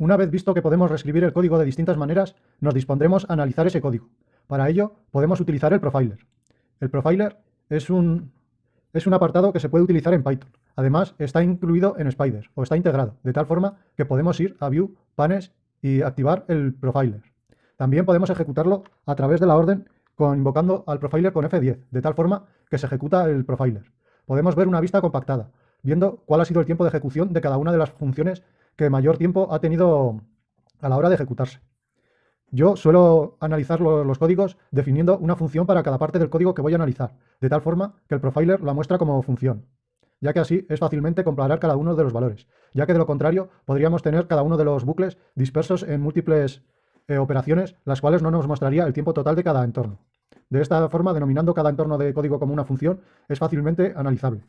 Una vez visto que podemos reescribir el código de distintas maneras, nos dispondremos a analizar ese código. Para ello, podemos utilizar el profiler. El profiler es un, apartado que se puede utilizar en Python. Además, está incluido en Spider o está integrado, de tal forma que podemos ir a View, Panes y activar el profiler. También podemos ejecutarlo a través de la orden con, invocando al profiler con F10, de tal forma que se ejecuta el profiler. Podemos ver una vista compactada, viendo cuál ha sido el tiempo de ejecución de cada una de las funciones que mayor tiempo ha tenido a la hora de ejecutarse. Yo suelo analizar los códigos definiendo una función para cada parte del código que voy a analizar, de tal forma que el profiler la muestra como función, ya que así es fácilmente comparar cada uno de los valores, ya que de lo contrario podríamos tener cada uno de los bucles dispersos en múltiples eh, operaciones, las cuales no nos mostraría el tiempo total de cada entorno. De esta forma, denominando cada entorno de código como una función, es fácilmente analizable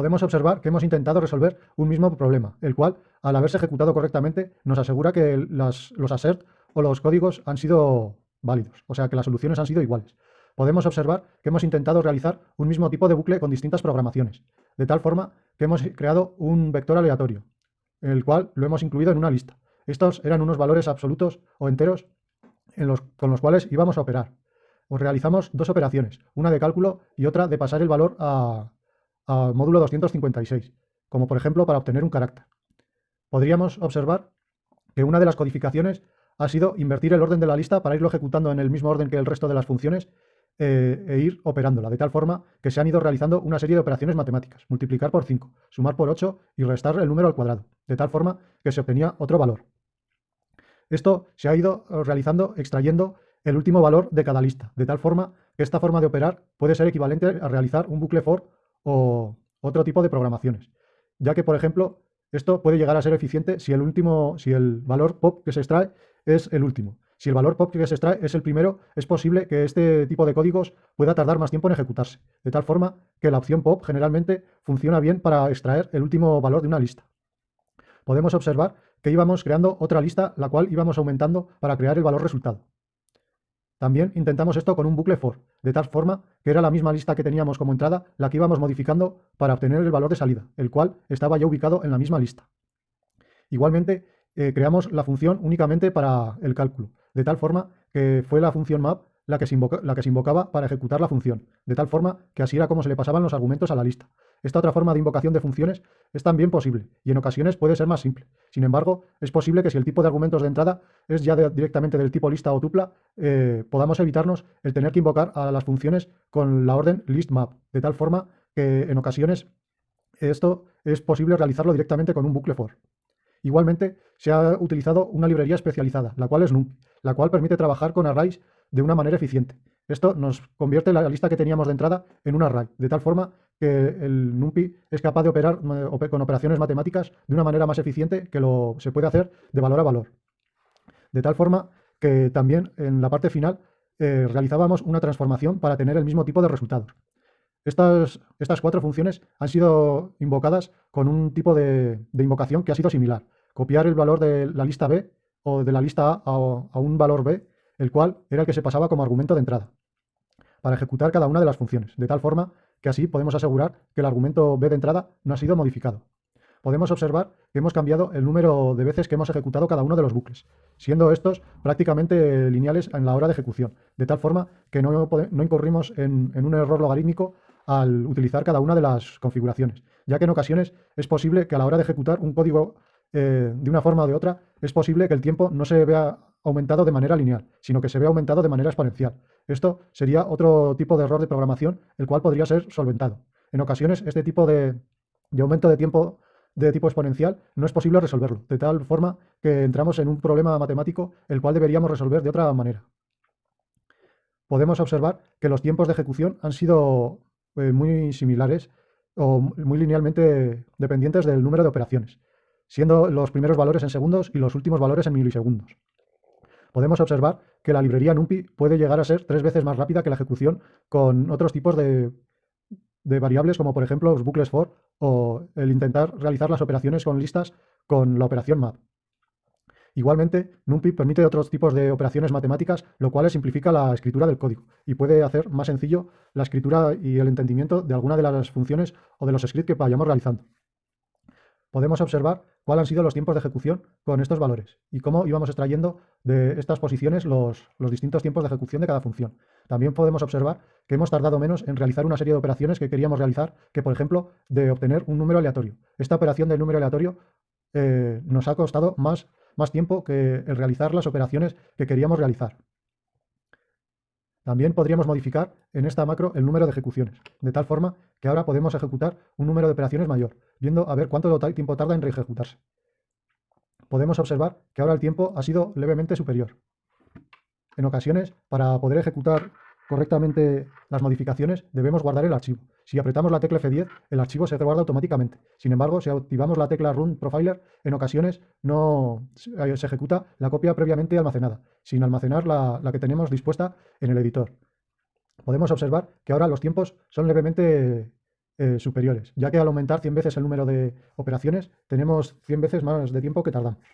podemos observar que hemos intentado resolver un mismo problema, el cual, al haberse ejecutado correctamente, nos asegura que los assert o los códigos han sido válidos, o sea que las soluciones han sido iguales. Podemos observar que hemos intentado realizar un mismo tipo de bucle con distintas programaciones, de tal forma que hemos creado un vector aleatorio, el cual lo hemos incluido en una lista. Estos eran unos valores absolutos o enteros con los cuales íbamos a operar. O realizamos dos operaciones, una de cálculo y otra de pasar el valor a, a módulo 256, como por ejemplo para obtener un carácter. Podríamos observar que una de las codificaciones ha sido invertir el orden de la lista para irlo ejecutando en el mismo orden que el resto de las funciones eh, e ir operándola, de tal forma que se han ido realizando una serie de operaciones matemáticas, multiplicar por 5, sumar por 8 y restar el número al cuadrado, de tal forma que se obtenía otro valor. Esto se ha ido realizando extrayendo el último valor de cada lista, de tal forma que esta forma de operar puede ser equivalente a realizar un bucle for o otro tipo de programaciones, ya que, por ejemplo, esto puede llegar a ser eficiente si el último, si el valor pop que se extrae es el último. Si el valor pop que se extrae es el primero, es posible que este tipo de códigos pueda tardar más tiempo en ejecutarse, de tal forma que la opción pop generalmente funciona bien para extraer el último valor de una lista. Podemos observar que íbamos creando otra lista, la cual íbamos aumentando para crear el valor resultado. También intentamos esto con un bucle for, de tal forma que era la misma lista que teníamos como entrada la que íbamos modificando para obtener el valor de salida, el cual estaba ya ubicado en la misma lista. Igualmente, eh, creamos la función únicamente para el cálculo, de tal forma que fue la función map la que, se la que se invocaba para ejecutar la función, de tal forma que así era como se le pasaban los argumentos a la lista. Esta otra forma de invocación de funciones es también posible y en ocasiones puede ser más simple. Sin embargo, es posible que si el tipo de argumentos de entrada es ya directamente del tipo lista o tupla, eh, podamos evitarnos el tener que invocar a las funciones con la orden listMap, de tal forma que en ocasiones esto es posible realizarlo directamente con un bucle for. Igualmente, se ha utilizado una librería especializada, la cual es NumPy, la cual permite trabajar con arrays de una manera eficiente. Esto nos convierte la lista que teníamos de entrada en un array, de tal forma que el NumPy es capaz de operar con operaciones matemáticas de una manera más eficiente que lo se puede hacer de valor a valor. De tal forma que también en la parte final eh, realizábamos una transformación para tener el mismo tipo de resultados. Estas, estas cuatro funciones han sido invocadas con un tipo de, invocación que ha sido similar. Copiar el valor de la lista B o de la lista A a un valor B el cual era el que se pasaba como argumento de entrada, para ejecutar cada una de las funciones, de tal forma que así podemos asegurar que el argumento b de entrada no ha sido modificado. Podemos observar que hemos cambiado el número de veces que hemos ejecutado cada uno de los bucles, siendo estos prácticamente lineales en la hora de ejecución, de tal forma que no, incurrimos en, un error logarítmico al utilizar cada una de las configuraciones, ya que en ocasiones es posible que a la hora de ejecutar un código eh, de una forma o de otra, es posible que el tiempo no se vea aumentado de manera lineal, sino que se ve aumentado de manera exponencial. Esto sería otro tipo de error de programación, el cual podría ser solventado. En ocasiones, este tipo de, aumento de tiempo de tipo exponencial no es posible resolverlo, de tal forma que entramos en un problema matemático el cual deberíamos resolver de otra manera. Podemos observar que los tiempos de ejecución han sido eh, muy similares o muy linealmente dependientes del número de operaciones, siendo los primeros valores en segundos y los últimos valores en milisegundos podemos observar que la librería NumPy puede llegar a ser tres veces más rápida que la ejecución con otros tipos de, variables como por ejemplo los bucles for o el intentar realizar las operaciones con listas con la operación map. Igualmente, NumPy permite otros tipos de operaciones matemáticas, lo cual simplifica la escritura del código y puede hacer más sencillo la escritura y el entendimiento de alguna de las funciones o de los scripts que vayamos realizando. Podemos observar cuáles han sido los tiempos de ejecución con estos valores y cómo íbamos extrayendo de estas posiciones los, los, distintos tiempos de ejecución de cada función. También podemos observar que hemos tardado menos en realizar una serie de operaciones que queríamos realizar que, por ejemplo, de obtener un número aleatorio. Esta operación del número aleatorio eh, nos ha costado más, más tiempo que el realizar las operaciones que queríamos realizar. También podríamos modificar en esta macro el número de ejecuciones, de tal forma que ahora podemos ejecutar un número de operaciones mayor, viendo a ver cuánto tiempo tarda en reejecutarse. Podemos observar que ahora el tiempo ha sido levemente superior. En ocasiones, para poder ejecutar correctamente las modificaciones, debemos guardar el archivo. Si apretamos la tecla F10, el archivo se guarda automáticamente. Sin embargo, si activamos la tecla Run Profiler, en ocasiones no se ejecuta la copia previamente almacenada, sin almacenar la, que tenemos dispuesta en el editor. Podemos observar que ahora los tiempos son levemente eh, superiores, ya que al aumentar 100 veces el número de operaciones, tenemos 100 veces más de tiempo que tardamos.